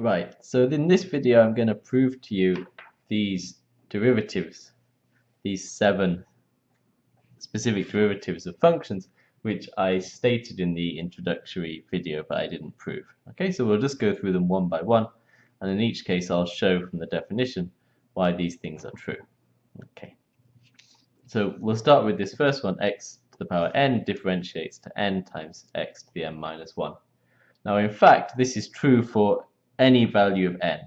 Right, so in this video I'm going to prove to you these derivatives, these seven specific derivatives of functions which I stated in the introductory video but I didn't prove. Okay, so we'll just go through them one by one and in each case I'll show from the definition why these things are true. Okay, so we'll start with this first one, x to the power n differentiates to n times x to the n minus 1. Now in fact this is true for any value of n.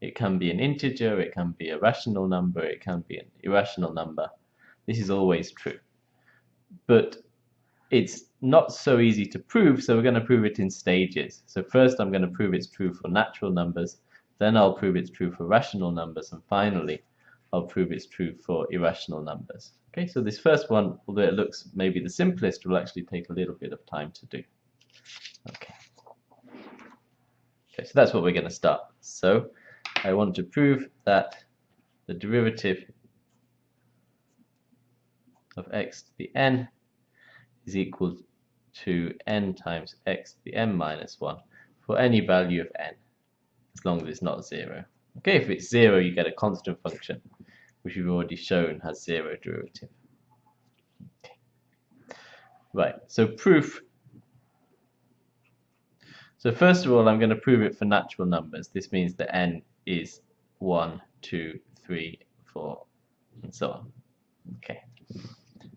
It can be an integer, it can be a rational number, it can be an irrational number. This is always true. But it's not so easy to prove, so we're going to prove it in stages. So first I'm going to prove it's true for natural numbers, then I'll prove it's true for rational numbers, and finally I'll prove it's true for irrational numbers. Okay, so this first one, although it looks maybe the simplest, will actually take a little bit of time to do. Okay. Okay, so that's what we're going to start. So I want to prove that the derivative of x to the n is equal to n times x to the n minus 1 for any value of n, as long as it's not 0. Okay, if it's 0, you get a constant function, which we've already shown has 0 derivative. Right, so proof so first of all, I'm going to prove it for natural numbers. This means that n is 1, 2, 3, 4, and so on. Okay.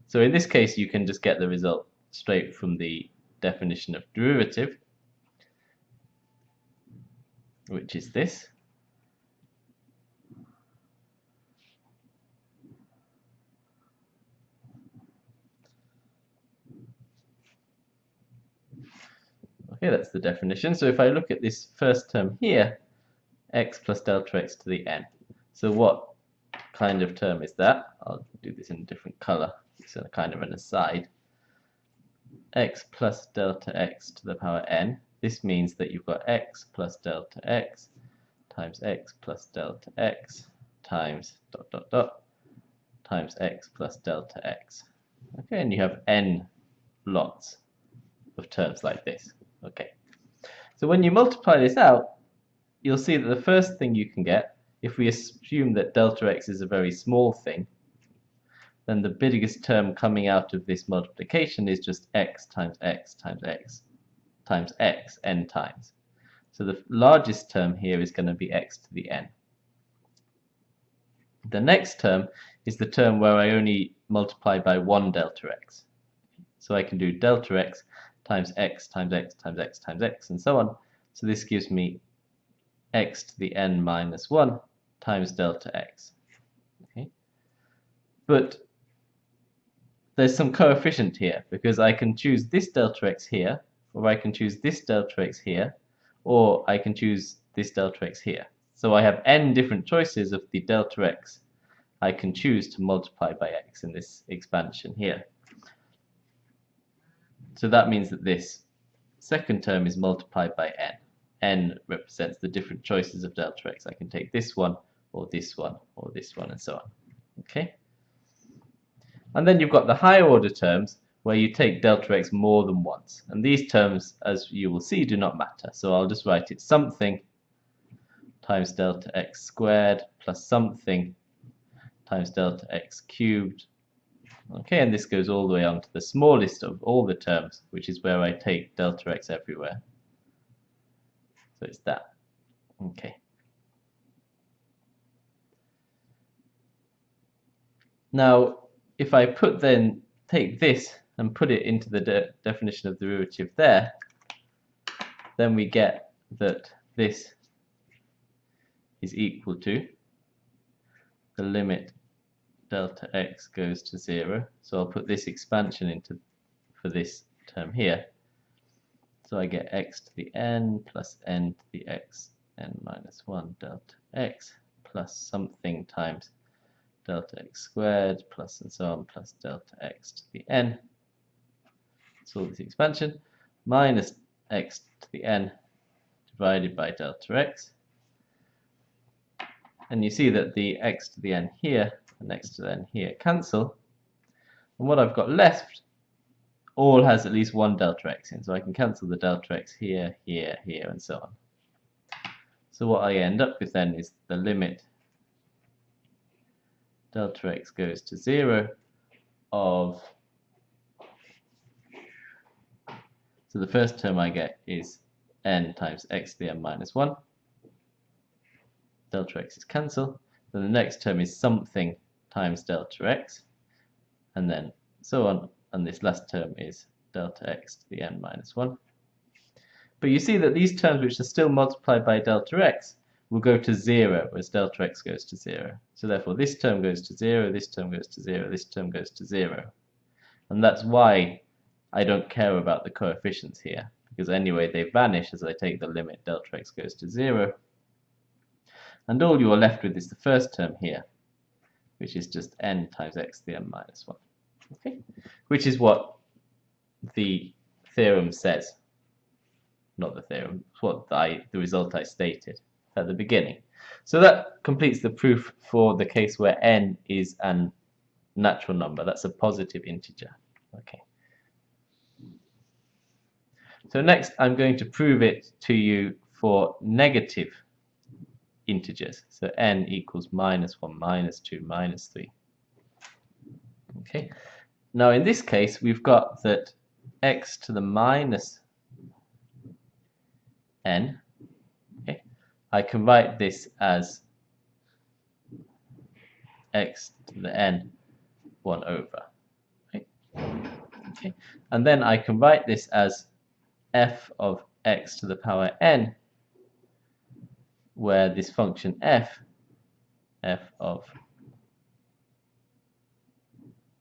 So in this case, you can just get the result straight from the definition of derivative, which is this. Okay, that's the definition. So if I look at this first term here, x plus delta x to the n. So what kind of term is that? I'll do this in a different color. It's a kind of an aside. x plus delta x to the power n. This means that you've got x plus delta x times x plus delta x times dot dot dot times x plus delta x. Okay, and you have n lots of terms like this. Okay, so when you multiply this out, you'll see that the first thing you can get, if we assume that delta x is a very small thing, then the biggest term coming out of this multiplication is just x times x times x times x n times. So the largest term here is going to be x to the n. The next term is the term where I only multiply by one delta x. So I can do delta x times x times x times x times x and so on. So this gives me x to the n minus 1 times delta x. Okay. But there's some coefficient here because I can choose this delta x here or I can choose this delta x here or I can choose this delta x here. So I have n different choices of the delta x I can choose to multiply by x in this expansion here. So that means that this second term is multiplied by n. n represents the different choices of delta x. I can take this one, or this one, or this one, and so on. Okay? And then you've got the higher order terms, where you take delta x more than once. And these terms, as you will see, do not matter. So I'll just write it something times delta x squared plus something times delta x cubed Okay, and this goes all the way on to the smallest of all the terms, which is where I take delta x everywhere. So it's that. Okay. Now, if I put then, take this and put it into the de definition of the derivative there, then we get that this is equal to the limit delta x goes to 0. So I'll put this expansion into for this term here. So I get x to the n plus n to the x n minus 1 delta x plus something times delta x squared plus and so on plus delta x to the n. So this expansion minus x to the n divided by delta x. And you see that the x to the n here next to then here cancel. And what I've got left all has at least one delta x in. So I can cancel the delta x here, here, here, and so on. So what I end up with then is the limit delta x goes to 0 of so the first term I get is n times x to the n minus 1 delta x is cancelled then the next term is something times delta x and then so on and this last term is delta x to the n minus 1 but you see that these terms which are still multiplied by delta x will go to 0 as delta x goes to 0. So therefore this term goes to 0, this term goes to 0, this term goes to 0. And that's why I don't care about the coefficients here, because anyway they vanish as I take the limit delta x goes to 0. And all you are left with is the first term here, which is just n times x to the n minus 1. Okay? Which is what the theorem says. Not the theorem, it's what I, the result I stated at the beginning. So that completes the proof for the case where n is a natural number. That's a positive integer. Okay. So next I'm going to prove it to you for negative integers. So n equals minus 1, minus 2, minus 3. Okay. Now in this case we've got that x to the minus n, okay, I can write this as x to the n 1 over. Okay. And then I can write this as f of x to the power n, where this function f, f of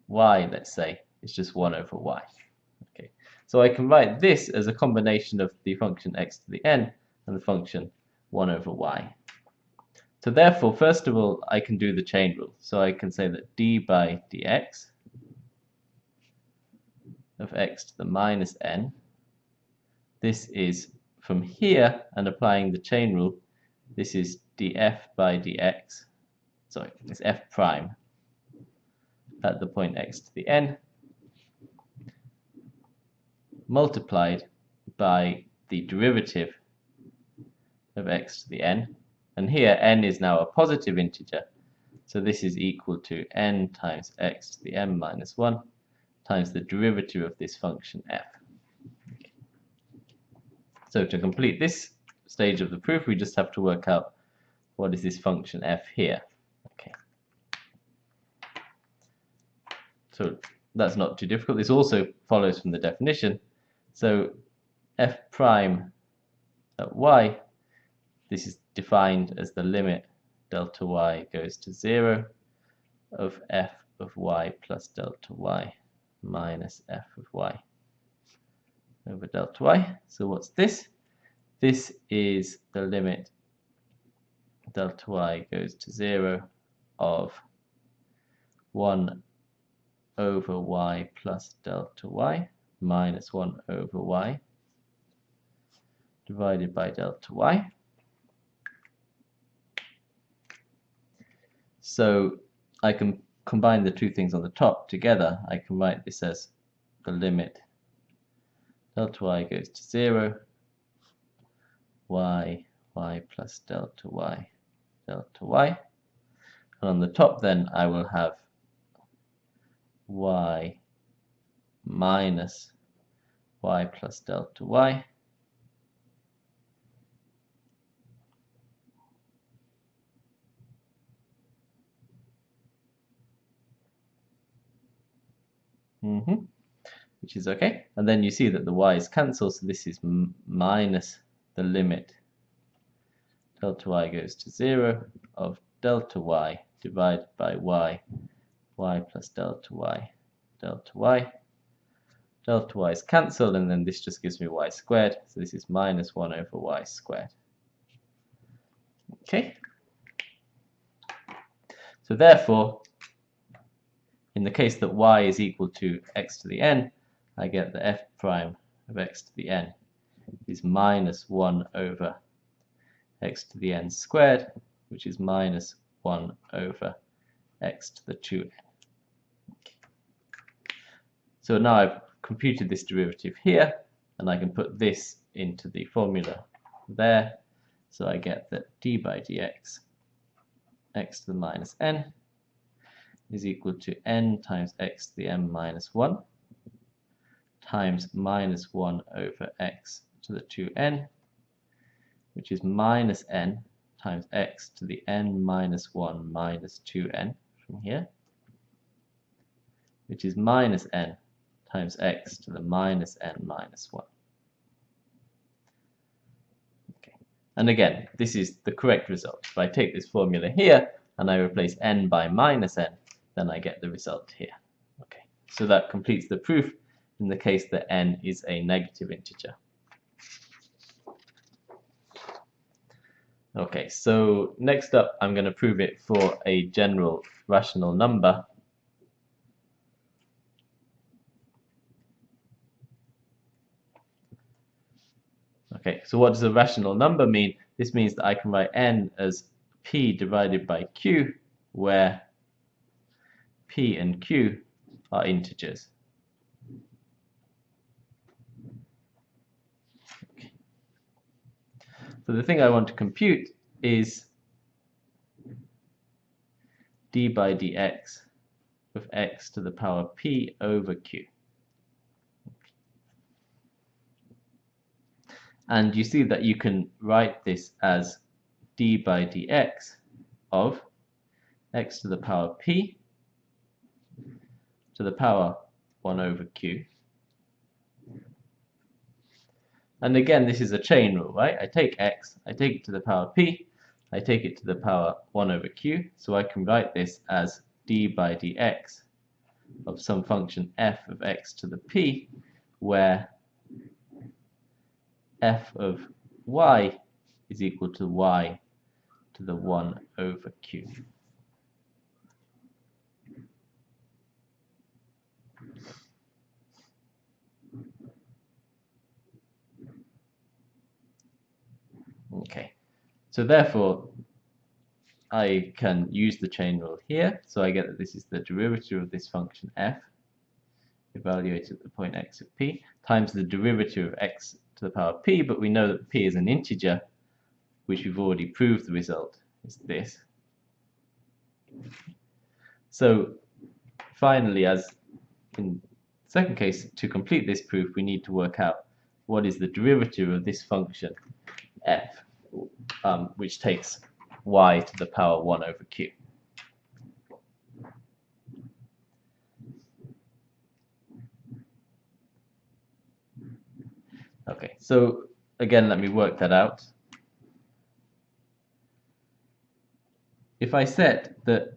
y, let's say, is just 1 over y. Okay. So I can write this as a combination of the function x to the n and the function 1 over y. So therefore, first of all, I can do the chain rule. So I can say that d by dx of x to the minus n, this is from here, and applying the chain rule, this is df by dx, sorry, it's f prime at the point x to the n, multiplied by the derivative of x to the n. And here n is now a positive integer. So this is equal to n times x to the n minus 1 times the derivative of this function f. So to complete this stage of the proof, we just have to work out what is this function f here. Okay. So that's not too difficult. This also follows from the definition. So f prime at y this is defined as the limit delta y goes to 0 of f of y plus delta y minus f of y over delta y. So what's this? This is the limit delta y goes to 0 of 1 over y plus delta y minus 1 over y divided by delta y. So I can combine the two things on the top together. I can write this as the limit delta y goes to 0, y, y plus delta y, delta y. And on the top then I will have y minus y plus delta y Mm -hmm. Which is okay. And then you see that the y's cancel, so this is minus the limit delta y goes to 0 of delta y divided by y, y plus delta y, delta y. Delta y is cancelled, and then this just gives me y squared, so this is minus 1 over y squared. Okay? So therefore, in the case that y is equal to x to the n, I get the f prime of x to the n is minus 1 over x to the n squared, which is minus 1 over x to the 2n. So now I've computed this derivative here, and I can put this into the formula there. So I get that d by dx x to the minus n is equal to n times x to the m minus 1 times minus 1 over x to the 2n, which is minus n times x to the n minus 1 minus 2n from here, which is minus n times x to the minus n minus 1. Okay. And again, this is the correct result. If I take this formula here and I replace n by minus n, then I get the result here. Okay, so that completes the proof in the case that n is a negative integer. Okay, so next up I'm going to prove it for a general rational number. Okay, so what does a rational number mean? This means that I can write n as p divided by q, where p and q are integers. So the thing I want to compute is d by dx of x to the power p over q. And you see that you can write this as d by dx of x to the power p to the power 1 over q and again, this is a chain rule, right? I take x, I take it to the power p, I take it to the power 1 over q, so I can write this as d by dx of some function f of x to the p, where f of y is equal to y to the 1 over q. Okay, so therefore I can use the chain rule here, so I get that this is the derivative of this function f evaluated at the point x of p times the derivative of x to the power p, but we know that p is an integer, which we've already proved the result is this. So finally, as in the second case, to complete this proof, we need to work out what is the derivative of this function f um, which takes y to the power 1 over q. Okay, so again, let me work that out. If I set that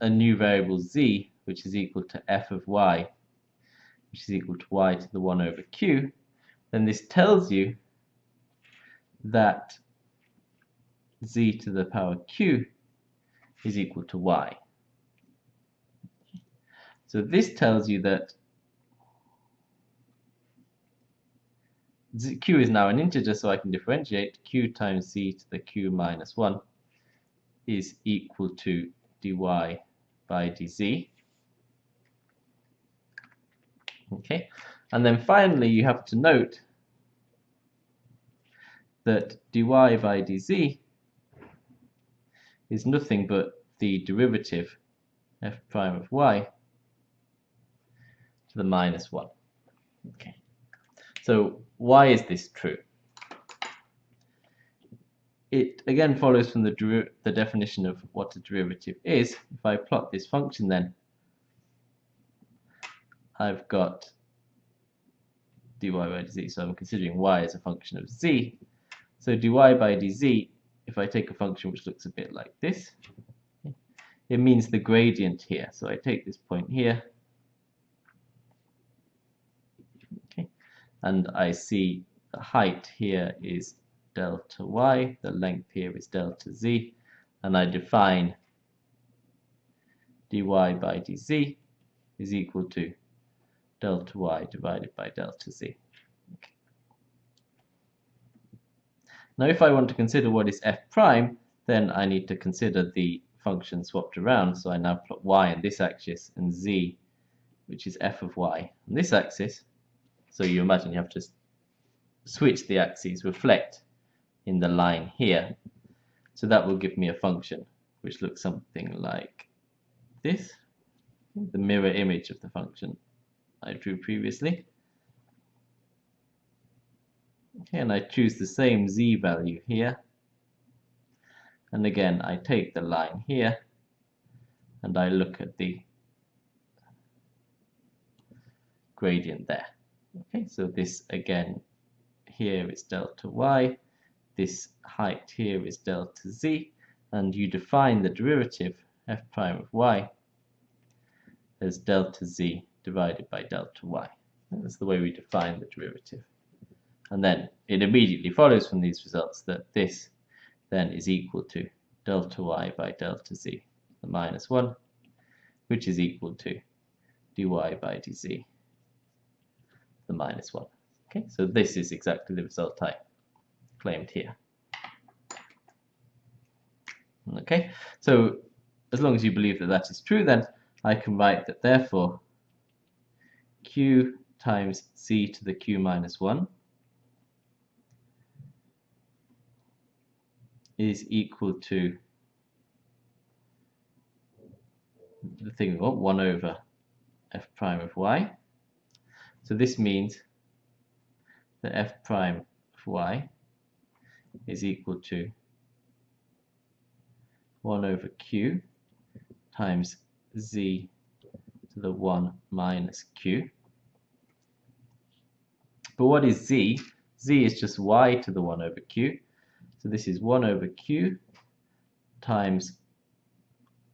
a new variable z, which is equal to f of y, which is equal to y to the 1 over q, then this tells you that z to the power q is equal to y. So this tells you that q is now an integer, so I can differentiate q times z to the q minus 1 is equal to dy by dz. Okay, and then finally you have to note that dy by dz is nothing but the derivative f prime of y to the minus 1. Okay. So why is this true? It again follows from the, the definition of what a derivative is. If I plot this function then, I've got dy by dz, so I'm considering y as a function of z. So dy by dz, if I take a function which looks a bit like this, it means the gradient here. So I take this point here, okay, and I see the height here is delta y, the length here is delta z, and I define dy by dz is equal to delta y divided by delta z. Now if I want to consider what is f prime, then I need to consider the function swapped around. So I now plot y on this axis and z, which is f of y, on this axis. So you imagine you have to switch the axes, reflect in the line here. So that will give me a function which looks something like this, the mirror image of the function I drew previously. And I choose the same z value here. And again, I take the line here and I look at the gradient there. Okay, so this again here is delta y, this height here is delta z, and you define the derivative f prime of y as delta z divided by delta y. That's the way we define the derivative. And then it immediately follows from these results that this then is equal to delta y by delta z, the minus 1, which is equal to dy by dz, the minus 1. Okay, so this is exactly the result I claimed here. Okay, so as long as you believe that that is true, then I can write that therefore q times z to the q minus 1 is equal to the thing we want, 1 over f prime of y. So this means that f prime of y is equal to 1 over q times z to the 1 minus q. But what is z? z is just y to the 1 over q. So this is 1 over q times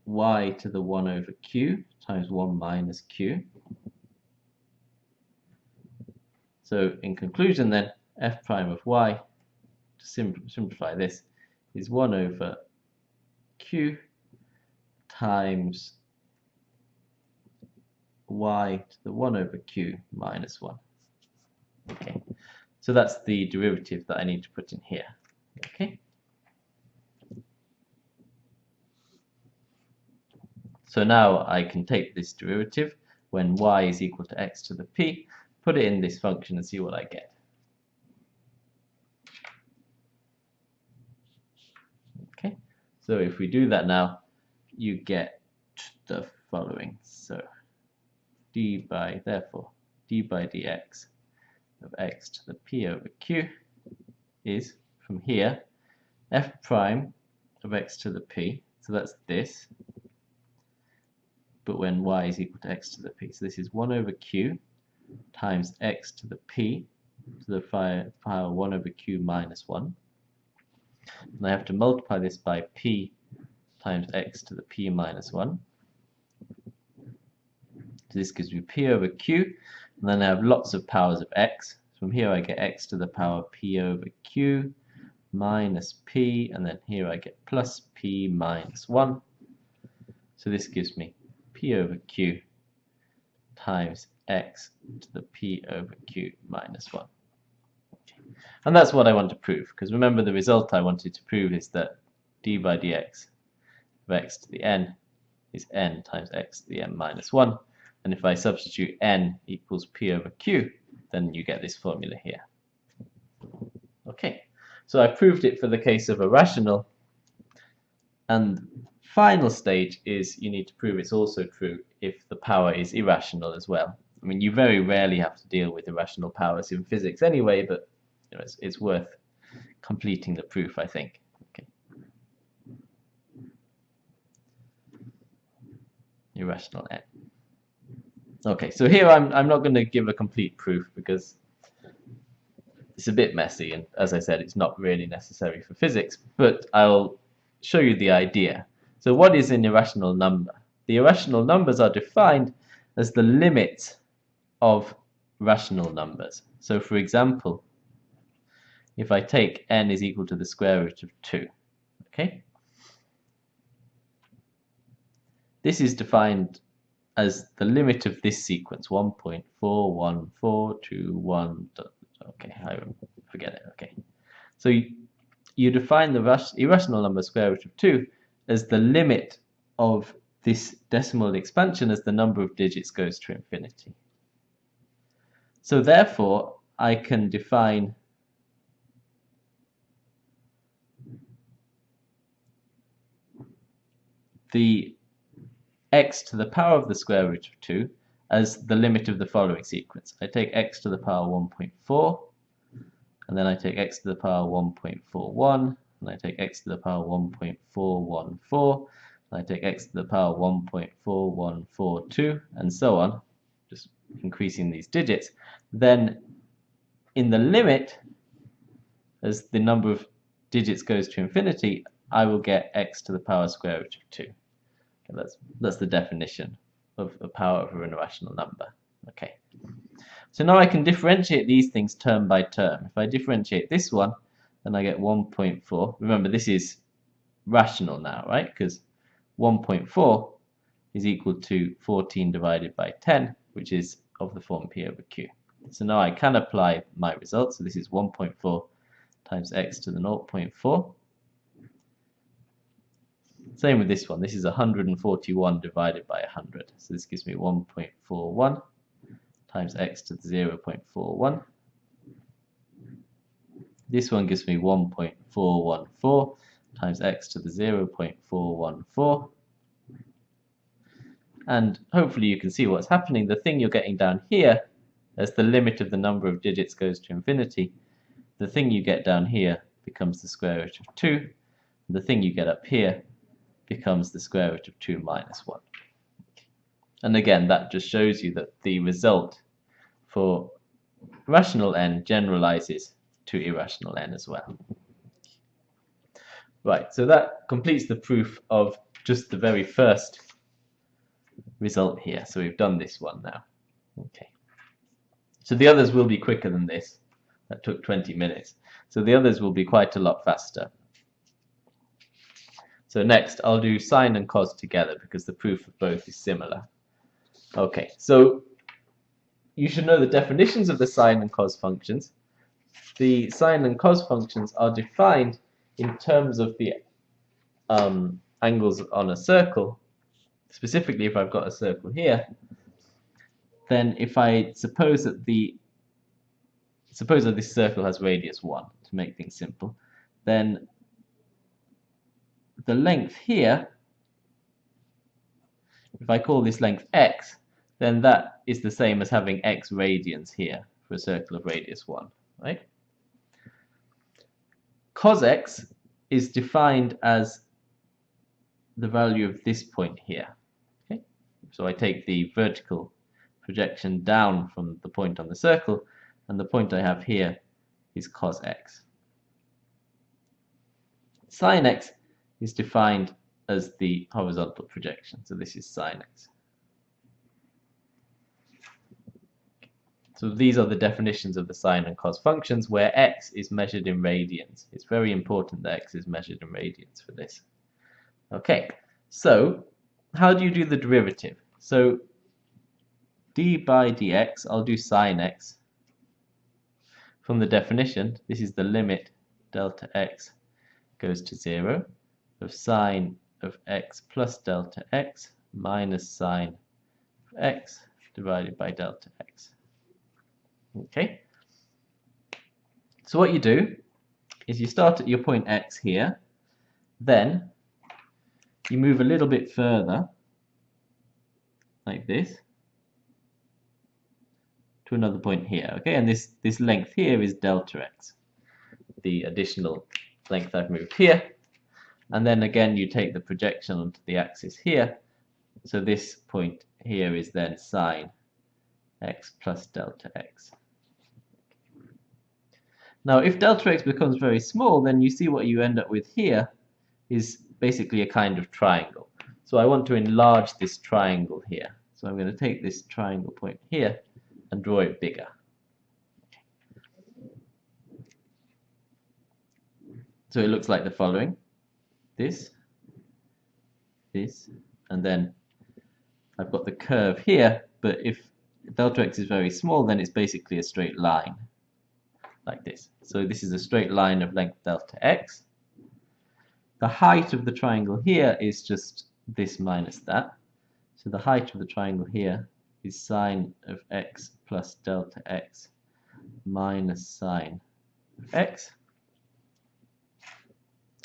y to the 1 over q times 1 minus q. So in conclusion then, f prime of y, to sim simplify this, is 1 over q times y to the 1 over q minus 1. Okay, so that's the derivative that I need to put in here. Okay. So now I can take this derivative when y is equal to x to the p, put it in this function and see what I get. Okay, so if we do that now, you get the following. So d by, therefore, d by dx of x to the p over q is from here, f prime of x to the p, so that's this, but when y is equal to x to the p. So this is 1 over q times x to the p to the power 1 over q minus 1. And I have to multiply this by p times x to the p minus 1. So this gives me p over q, and then I have lots of powers of x. So From here I get x to the power p over q minus p, and then here I get plus p minus 1. So this gives me p over q times x to the p over q minus 1. And that's what I want to prove, because remember the result I wanted to prove is that d by dx of x to the n is n times x to the n minus 1. And if I substitute n equals p over q, then you get this formula here. Okay. So I proved it for the case of a rational. And final stage is you need to prove it's also true if the power is irrational as well. I mean, you very rarely have to deal with irrational powers in physics anyway, but you know, it's, it's worth completing the proof, I think. Okay. Irrational n. Okay, so here I'm, I'm not going to give a complete proof because it's a bit messy, and as I said, it's not really necessary for physics, but I'll show you the idea. So what is an irrational number? The irrational numbers are defined as the limit of rational numbers. So for example, if I take n is equal to the square root of 2, okay? This is defined as the limit of this sequence, 1.41421 Okay, I forget it. Okay, so you, you define the irrational number square root of 2 as the limit of this decimal expansion as the number of digits goes to infinity. So therefore, I can define the x to the power of the square root of 2 as the limit of the following sequence. I take x to the power 1.4, and then I take x to the power 1.41, and I take x to the power 1.414, and I take x to the power 1.4142, and so on, just increasing these digits, then in the limit, as the number of digits goes to infinity, I will get x to the power square root of 2. Okay, that's, that's the definition of the power over an irrational number. Okay. So now I can differentiate these things term by term. If I differentiate this one, then I get 1.4. Remember, this is rational now, right? Because 1.4 is equal to 14 divided by 10, which is of the form P over Q. So now I can apply my result. So this is 1.4 times x to the 0.4 same with this one. This is 141 divided by 100. So this gives me 1.41 times x to the 0.41. This one gives me 1.414 times x to the 0.414. And hopefully you can see what's happening. The thing you're getting down here, as the limit of the number of digits goes to infinity, the thing you get down here becomes the square root of 2. The thing you get up here becomes the square root of 2 minus 1. And again, that just shows you that the result for rational n generalizes to irrational n as well. Right, so that completes the proof of just the very first result here. So we've done this one now. Okay. So the others will be quicker than this. That took 20 minutes. So the others will be quite a lot faster. So next, I'll do sine and cos together because the proof of both is similar. Okay, so you should know the definitions of the sine and cos functions. The sine and cos functions are defined in terms of the um, angles on a circle. Specifically, if I've got a circle here, then if I suppose that the suppose that this circle has radius 1 to make things simple, then the length here, if I call this length x, then that is the same as having x radians here for a circle of radius 1, right? Cos x is defined as the value of this point here. Okay? So I take the vertical projection down from the point on the circle, and the point I have here is cos x. Sine x is defined as the horizontal projection. So this is sine x. So these are the definitions of the sine and cos functions where x is measured in radians. It's very important that x is measured in radians for this. Okay, so how do you do the derivative? So d by dx, I'll do sine x. From the definition, this is the limit delta x goes to 0 of sine of x plus delta x minus sine of x divided by delta x. Okay. So what you do is you start at your point x here, then you move a little bit further, like this, to another point here. Okay, and this, this length here is delta x, the additional length I've moved here and then again you take the projection onto the axis here so this point here is then sine x plus delta x now if delta x becomes very small then you see what you end up with here is basically a kind of triangle. So I want to enlarge this triangle here. So I'm going to take this triangle point here and draw it bigger. So it looks like the following. This, this, and then I've got the curve here, but if delta x is very small, then it's basically a straight line, like this. So this is a straight line of length delta x. The height of the triangle here is just this minus that. So the height of the triangle here is sine of x plus delta x minus sine of x.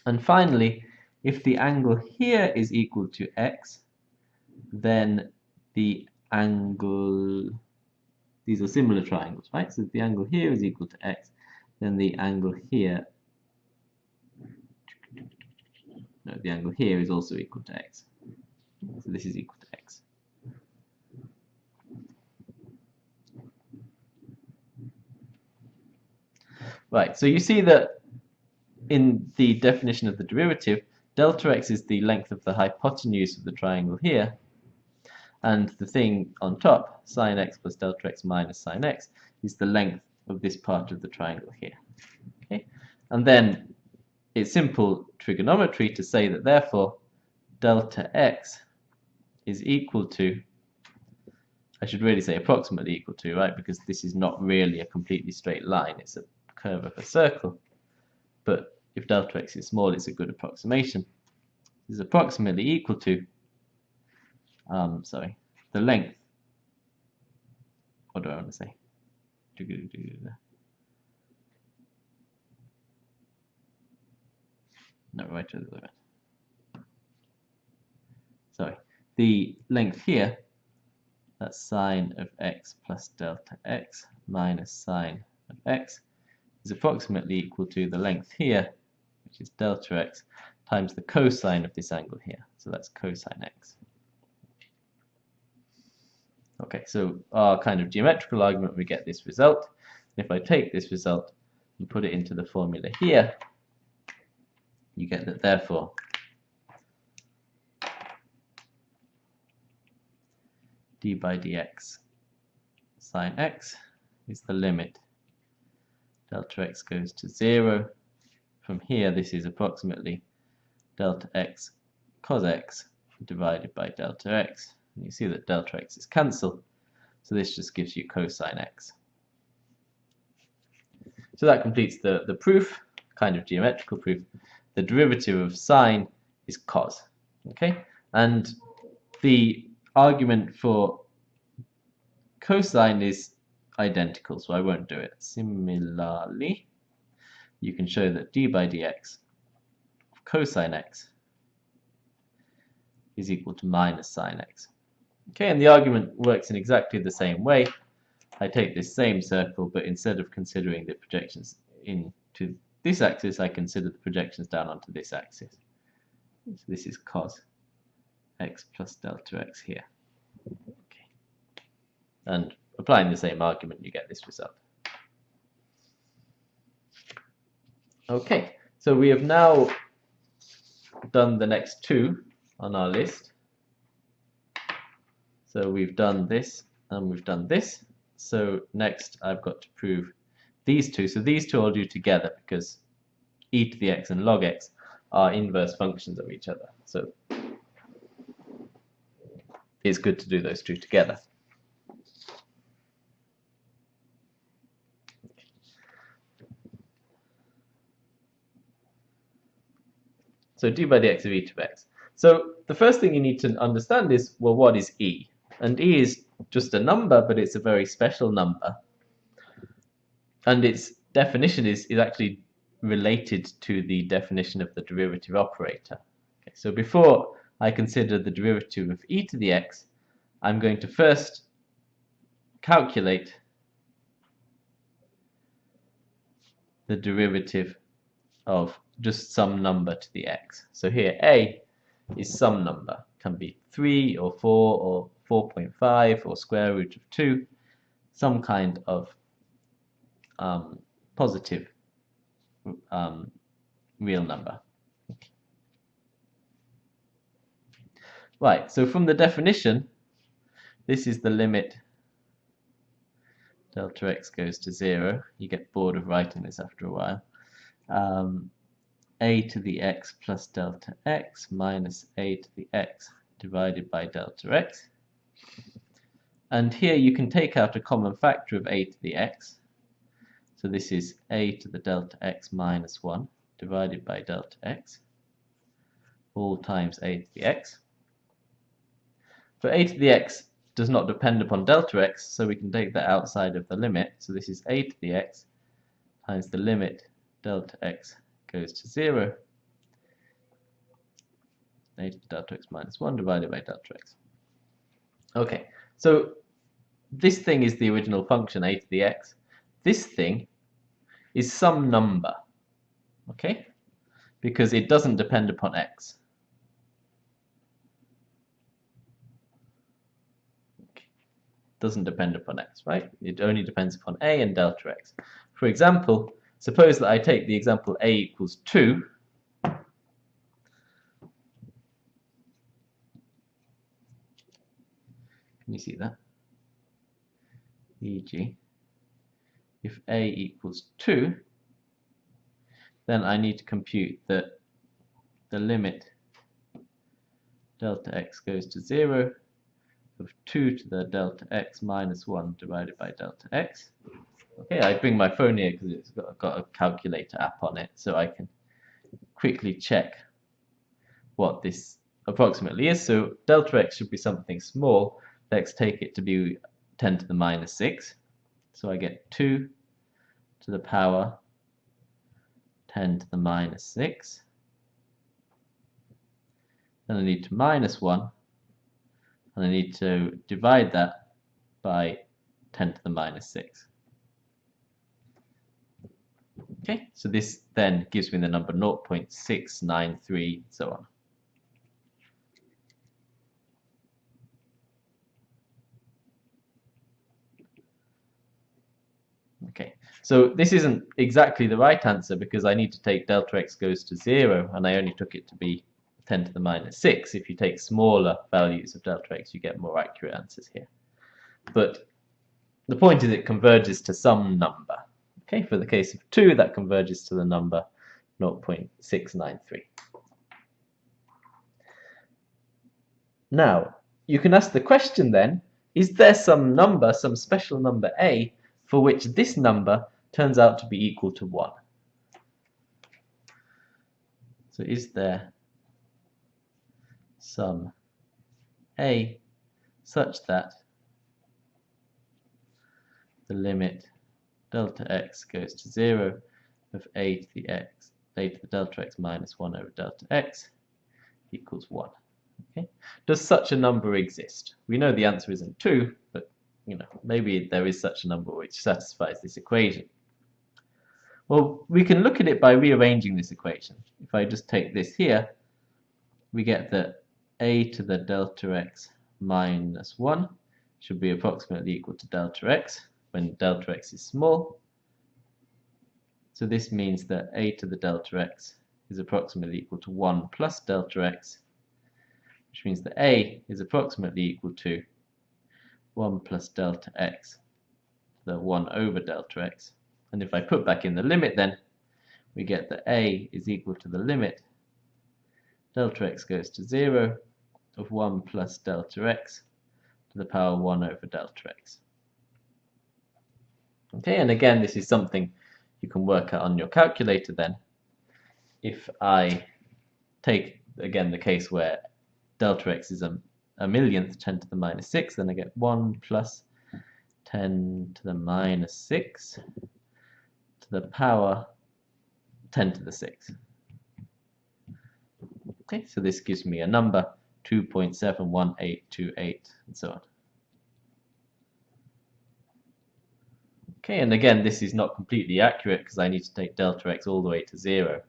And finally, if the angle here is equal to x, then the angle, these are similar triangles, right? So if the angle here is equal to x, then the angle here, no, the angle here is also equal to x. So this is equal to x. Right, so you see that in the definition of the derivative, delta x is the length of the hypotenuse of the triangle here, and the thing on top, sine x plus delta x minus sine x, is the length of this part of the triangle here. Okay? And then it's simple trigonometry to say that therefore delta x is equal to, I should really say approximately equal to, right, because this is not really a completely straight line, it's a curve of a circle. But if delta x is small, it's a good approximation. Is approximately equal to, um, sorry, the length. What do I want to say? No, right to the limit. Sorry, the length here, that's sine of x plus delta x minus sine of x, is approximately equal to the length here, which is delta x, times the cosine of this angle here. So that's cosine x. Okay, so our kind of geometrical argument, we get this result. If I take this result and put it into the formula here, you get that therefore d by dx sine x is the limit delta x goes to 0. From here, this is approximately delta x cos x divided by delta x. And you see that delta x is cancelled, so this just gives you cosine x. So that completes the, the proof, kind of geometrical proof. The derivative of sine is cos. Okay, and the argument for cosine is identical, so I won't do it. Similarly, you can show that d by dx of cosine x is equal to minus sine x. Okay, and the argument works in exactly the same way. I take this same circle, but instead of considering the projections into this axis, I consider the projections down onto this axis. So this is cos x plus delta x here. Okay. And applying the same argument, you get this result. Okay, so we have now done the next two on our list. So we've done this and we've done this. So next I've got to prove these two. So these two I'll do together because e to the x and log x are inverse functions of each other. So it's good to do those two together. So d by dx of e to x. So the first thing you need to understand is, well, what is e? And e is just a number, but it's a very special number. And its definition is, is actually related to the definition of the derivative operator. Okay, so before I consider the derivative of e to the x, I'm going to first calculate the derivative of just some number to the x. So here a is some number, can be 3 or 4 or 4.5 or square root of 2, some kind of um, positive um, real number. Right, so from the definition, this is the limit delta x goes to 0. You get bored of writing this after a while um, a to the x plus delta x minus a to the x divided by delta x. And here you can take out a common factor of a to the x. So this is a to the delta x minus 1 divided by delta x, all times a to the x. But a to the x does not depend upon delta x, so we can take that outside of the limit. So this is a to the x times the limit delta x goes to 0 a to the delta x minus 1 divided by delta x. Okay, so this thing is the original function a to the x. This thing is some number, okay? Because it doesn't depend upon x. doesn't depend upon x, right? It only depends upon a and delta x. For example, suppose that I take the example a equals 2, Can you see that? e.g. if a equals 2 then I need to compute that the limit delta x goes to 0 of 2 to the delta x minus 1 divided by delta x. Okay, I bring my phone here because it's got, got a calculator app on it so I can quickly check what this approximately is. So delta x should be something small let's take it to be 10 to the minus 6. So I get 2 to the power 10 to the minus 6. Then I need to minus 1, and I need to divide that by 10 to the minus 6. Okay, so this then gives me the number 0.693, so on. Okay, so this isn't exactly the right answer because I need to take delta x goes to 0 and I only took it to be 10 to the minus 6. If you take smaller values of delta x you get more accurate answers here. But the point is it converges to some number. Okay, for the case of 2 that converges to the number 0.693. Now, you can ask the question then, is there some number, some special number a, for which this number turns out to be equal to 1. So is there some a such that the limit delta x goes to 0 of a to the x, a to the delta x minus 1 over delta x equals 1. Okay. Does such a number exist? We know the answer isn't 2, but you know, maybe there is such a number which satisfies this equation. Well, we can look at it by rearranging this equation. If I just take this here, we get that a to the delta x minus 1 should be approximately equal to delta x when delta x is small. So this means that a to the delta x is approximately equal to 1 plus delta x, which means that a is approximately equal to 1 plus delta x, the 1 over delta x. And if I put back in the limit then, we get that a is equal to the limit delta x goes to 0 of 1 plus delta x to the power 1 over delta x. Okay, and again, this is something you can work out on your calculator then. If I take, again, the case where delta x is a a millionth 10 to the minus 6, then I get 1 plus 10 to the minus 6 to the power 10 to the 6. Okay, so this gives me a number 2.71828 and so on. Okay, and again, this is not completely accurate because I need to take delta x all the way to 0.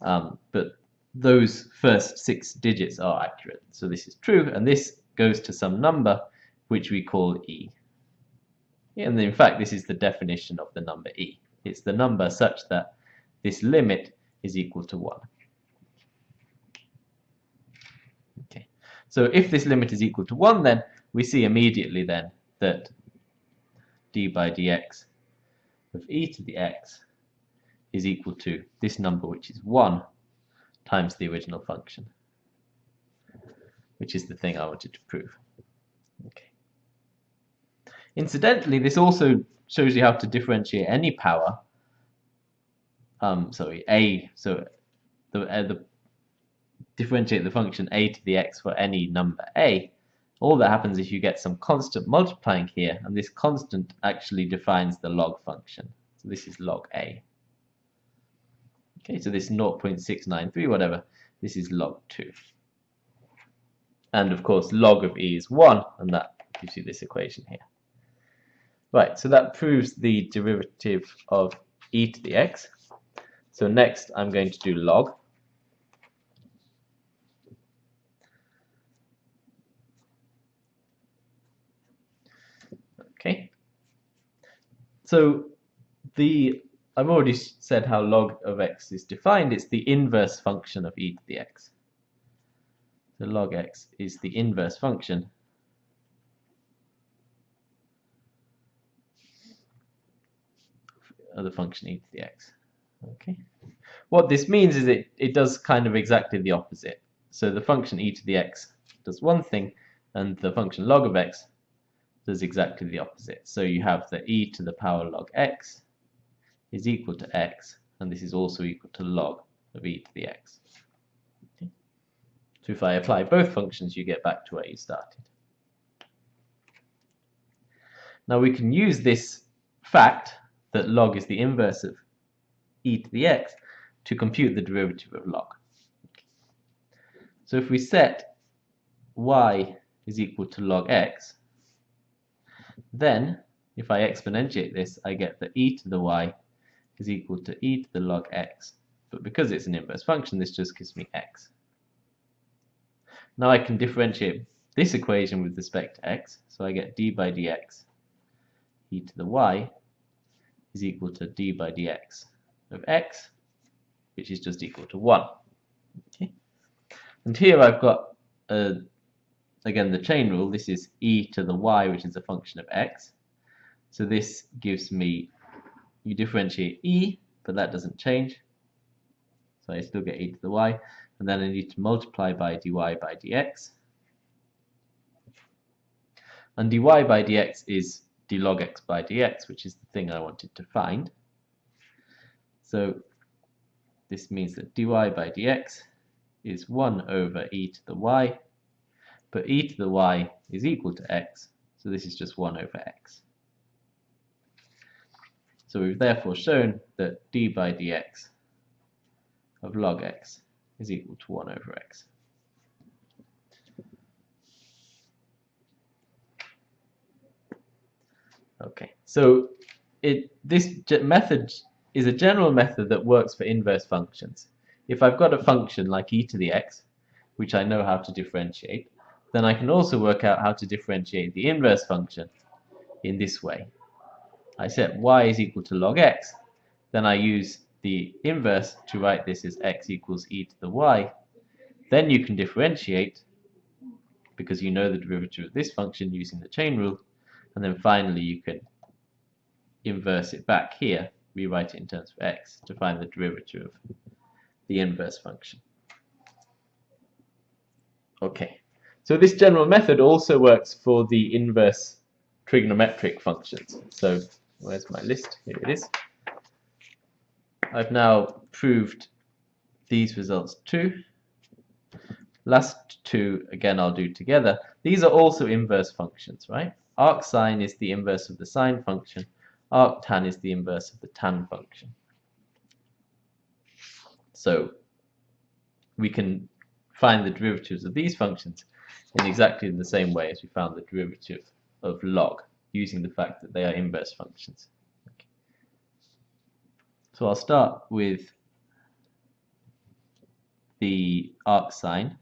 Um, but those first six digits are accurate. So this is true, and this goes to some number which we call e. And in fact, this is the definition of the number e. It's the number such that this limit is equal to 1. Okay. So if this limit is equal to 1, then we see immediately then that d by dx of e to the x is equal to this number, which is 1, times the original function, which is the thing I wanted to prove. Okay. Incidentally, this also shows you how to differentiate any power. Um, sorry, a. So the, uh, the differentiate the function a to the x for any number a. All that happens is you get some constant multiplying here, and this constant actually defines the log function. So this is log a. Okay, so this 0.693, whatever, this is log 2. And of course, log of e is 1, and that gives you this equation here. Right, so that proves the derivative of e to the x. So next I'm going to do log. Okay. So the I've already said how log of x is defined. It's the inverse function of e to the x. So log x is the inverse function of the function e to the x. Okay. What this means is it, it does kind of exactly the opposite. So the function e to the x does one thing, and the function log of x does exactly the opposite. So you have the e to the power log x is equal to x, and this is also equal to log of e to the x. Okay. So if I apply both functions, you get back to where you started. Now we can use this fact that log is the inverse of e to the x to compute the derivative of log. So if we set y is equal to log x, then if I exponentiate this, I get that e to the y is equal to e to the log x. But because it's an inverse function, this just gives me x. Now I can differentiate this equation with respect to x, so I get d by dx e to the y is equal to d by dx of x, which is just equal to 1. Okay. And here I've got, uh, again, the chain rule. This is e to the y, which is a function of x. So this gives me you differentiate e, but that doesn't change. So I still get e to the y, and then I need to multiply by dy by dx. And dy by dx is d log x by dx, which is the thing I wanted to find. So this means that dy by dx is 1 over e to the y, but e to the y is equal to x, so this is just 1 over x. So we've therefore shown that d by dx of log x is equal to 1 over x. Okay, so it this method is a general method that works for inverse functions. If I've got a function like e to the x, which I know how to differentiate, then I can also work out how to differentiate the inverse function in this way. I set y is equal to log x, then I use the inverse to write this as x equals e to the y. Then you can differentiate, because you know the derivative of this function using the chain rule, and then finally you can inverse it back here, rewrite it in terms of x, to find the derivative of the inverse function. Okay, so this general method also works for the inverse trigonometric functions. So Where's my list? Here it is. I've now proved these results too. Last two, again, I'll do together. These are also inverse functions, right? Arcsine is the inverse of the sine function. Arctan is the inverse of the tan function. So we can find the derivatives of these functions in exactly the same way as we found the derivative of log using the fact that they are inverse functions. Okay. So I'll start with the arc arcsine.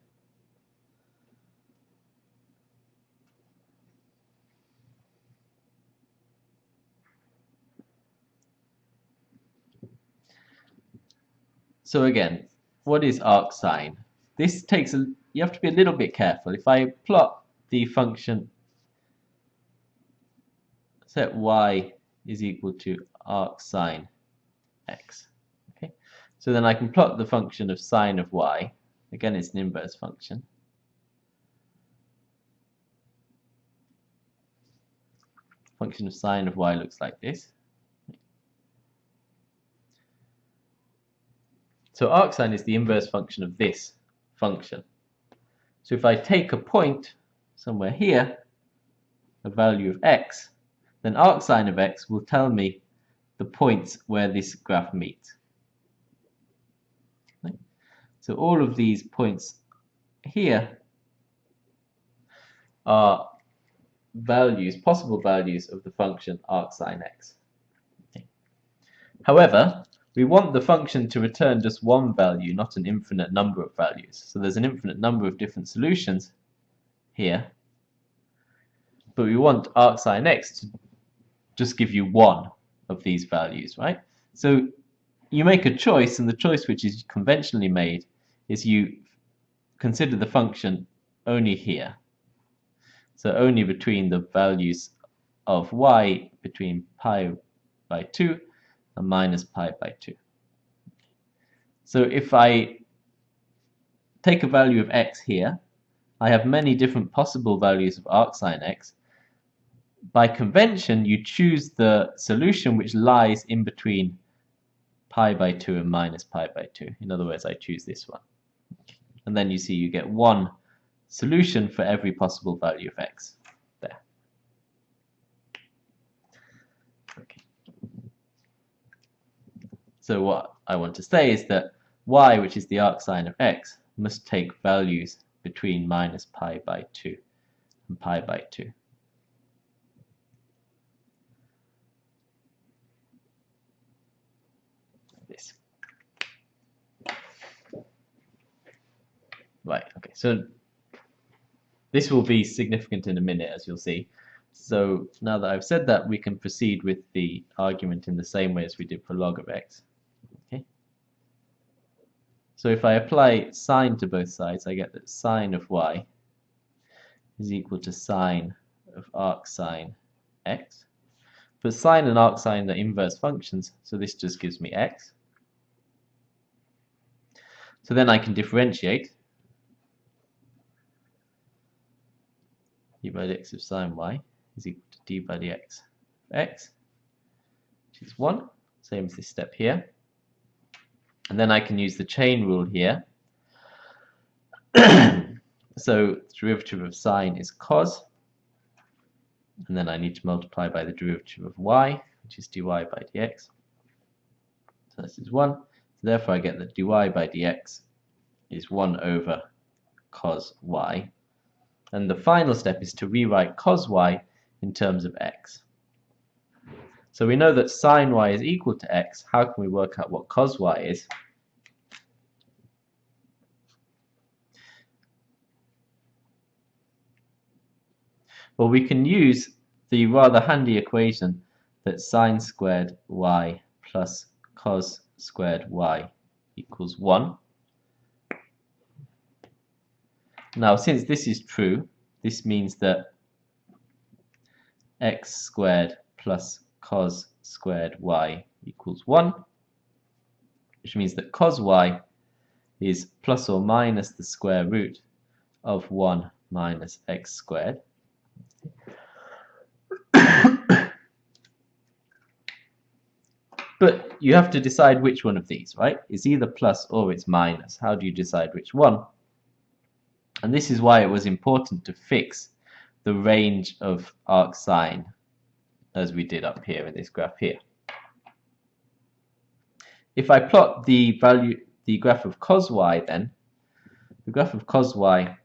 So again, what is arc arcsine? This takes a, you have to be a little bit careful. If I plot the function set y is equal to arc sine x. Okay, so then I can plot the function of sine of y. Again, it's an inverse function. Function of sine of y looks like this. So arcsine is the inverse function of this function. So if I take a point somewhere here, a value of x, then arcsine of x will tell me the points where this graph meets. So all of these points here are values, possible values of the function arcsine x. Okay. However, we want the function to return just one value, not an infinite number of values. So there's an infinite number of different solutions here. But we want arcsine x to just give you one of these values, right? So you make a choice, and the choice which is conventionally made is you consider the function only here. So only between the values of y between pi by 2 and minus pi by 2. So if I take a value of x here, I have many different possible values of arcsine x. By convention, you choose the solution which lies in between pi by 2 and minus pi by 2. In other words, I choose this one. And then you see you get one solution for every possible value of x. There. Okay. So what I want to say is that y, which is the arcsine of x, must take values between minus pi by 2 and pi by 2. Right, okay, so this will be significant in a minute, as you'll see. So now that I've said that, we can proceed with the argument in the same way as we did for log of x. Okay. So if I apply sine to both sides, I get that sine of y is equal to sine of arcsine x. But sine and arcsine are inverse functions, so this just gives me x. So then I can differentiate d by dx of sine y is equal to d by dx of x, which is 1, same as this step here. And then I can use the chain rule here. so the derivative of sine is cos, and then I need to multiply by the derivative of y, which is dy by dx. So this is 1. So therefore I get that dy by dx is 1 over cos y and the final step is to rewrite cos y in terms of x. So we know that sine y is equal to x. How can we work out what cos y is? Well, we can use the rather handy equation that sine squared y plus cos squared y equals 1. Now, since this is true, this means that x squared plus cos squared y equals 1, which means that cos y is plus or minus the square root of 1 minus x squared. but you have to decide which one of these, right? It's either plus or it's minus. How do you decide which one? And this is why it was important to fix the range of arcsine as we did up here in this graph here. If I plot the value, the graph of cos y then, the graph of cos y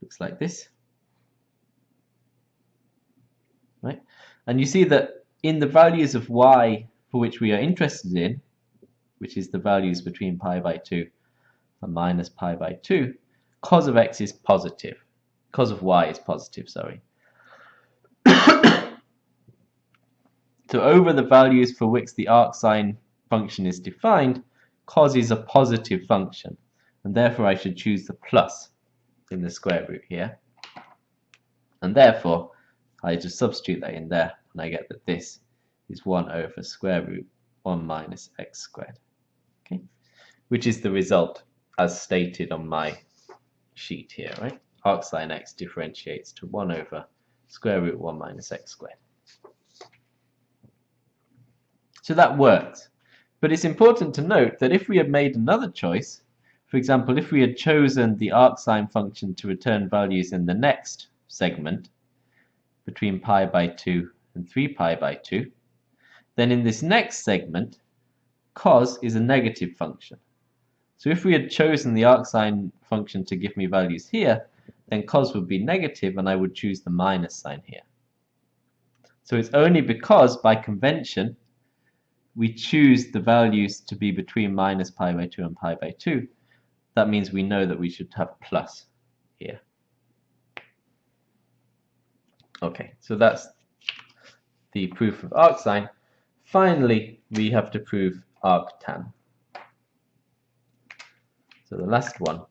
looks like this. Right? And you see that in the values of y for which we are interested in, which is the values between pi by 2 and minus pi by 2, cos of x is positive. Cos of y is positive, sorry. so over the values for which the arcsine function is defined, cos is a positive function, and therefore I should choose the plus in the square root here. And therefore, I just substitute that in there, and I get that this is 1 over square root 1 minus x squared, okay? Which is the result as stated on my sheet here, right? Arcsine x differentiates to 1 over square root 1 minus x squared. So that works. But it's important to note that if we had made another choice, for example, if we had chosen the arcsine function to return values in the next segment between pi by 2 and 3 pi by 2, then in this next segment, cos is a negative function. So if we had chosen the arcsine function to give me values here, then cos would be negative and I would choose the minus sign here. So it's only because, by convention, we choose the values to be between minus pi by 2 and pi by 2. That means we know that we should have plus here. Okay, so that's the proof of arcsine. Finally, we have to prove arctan. So the last one.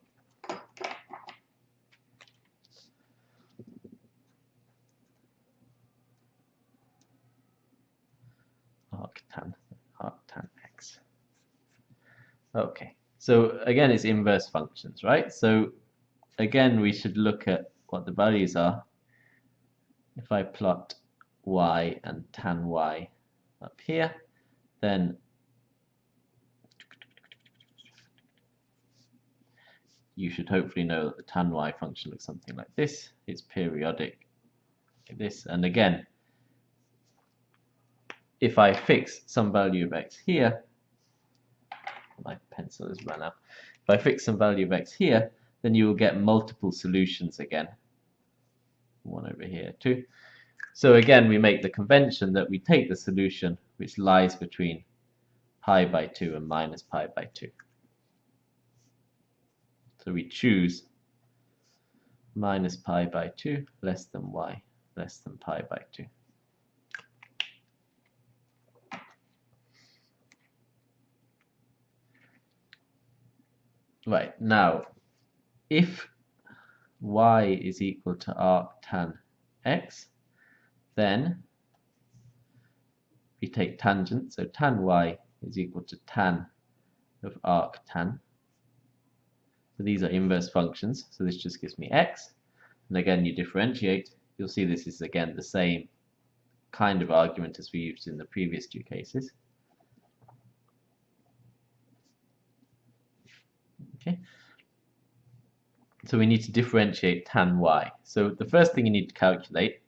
arctan, arctan x. Okay, so again it's inverse functions, right? So again we should look at what the values are. If I plot y and tan y up here, then you should hopefully know that the tan y function looks something like this. It's periodic like this, and again, if I fix some value of x here, my pencil has run out. If I fix some value of x here, then you will get multiple solutions again. One over here too. So again, we make the convention that we take the solution which lies between pi by 2 and minus pi by 2. So we choose minus pi by 2 less than y less than pi by 2. Right, now, if y is equal to arc tan x, then we take tangent, so tan y is equal to tan of arc tan. So these are inverse functions, so this just gives me x. And again, you differentiate, you'll see this is again the same kind of argument as we used in the previous two cases. Okay. So we need to differentiate tan y. So the first thing you need to calculate,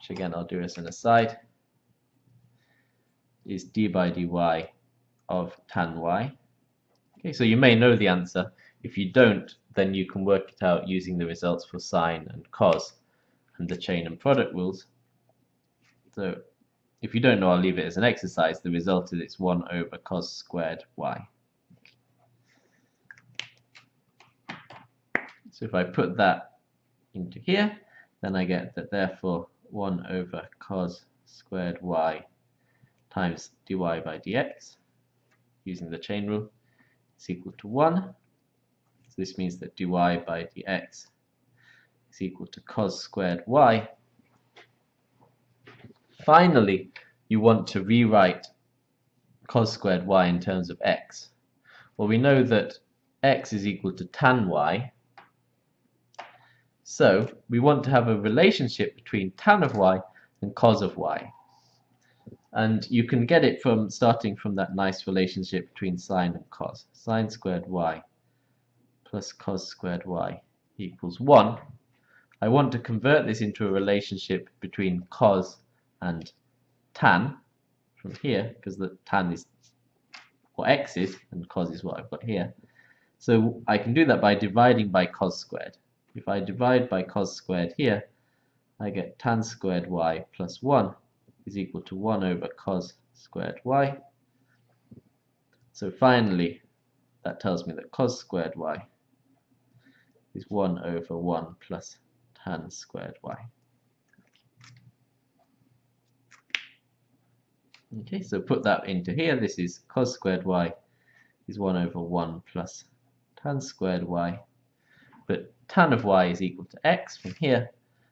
which again I'll do as an aside, is d by dy of tan y. Okay, so you may know the answer. If you don't, then you can work it out using the results for sine and cos and the chain and product rules. So if you don't know, I'll leave it as an exercise. The result is it's 1 over cos squared y. So if I put that into here, then I get that therefore 1 over cos squared y times dy by dx, using the chain rule, is equal to 1. So this means that dy by dx is equal to cos squared y. Finally, you want to rewrite cos squared y in terms of x. Well, we know that x is equal to tan y, so we want to have a relationship between tan of y and cos of y. And you can get it from starting from that nice relationship between sine and cos. Sine squared y plus cos squared y equals 1. I want to convert this into a relationship between cos and tan from here, because the tan is what x is, and cos is what I've got here. So I can do that by dividing by cos squared. If I divide by cos squared here, I get tan squared y plus 1 is equal to 1 over cos squared y. So finally, that tells me that cos squared y is 1 over 1 plus tan squared y. Okay, so put that into here. This is cos squared y is 1 over 1 plus tan squared y. But tan of y is equal to x from here.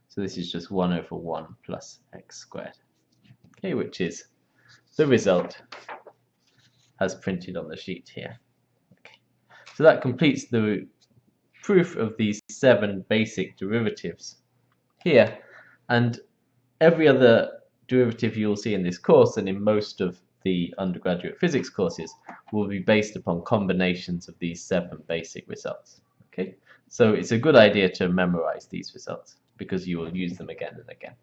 So this is just 1 over 1 plus x squared. Okay, which is the result as printed on the sheet here. Okay. So that completes the proof of these seven basic derivatives here. And every other derivative you'll see in this course and in most of the undergraduate physics courses will be based upon combinations of these seven basic results. Okay. So it's a good idea to memorize these results because you will use them again and again.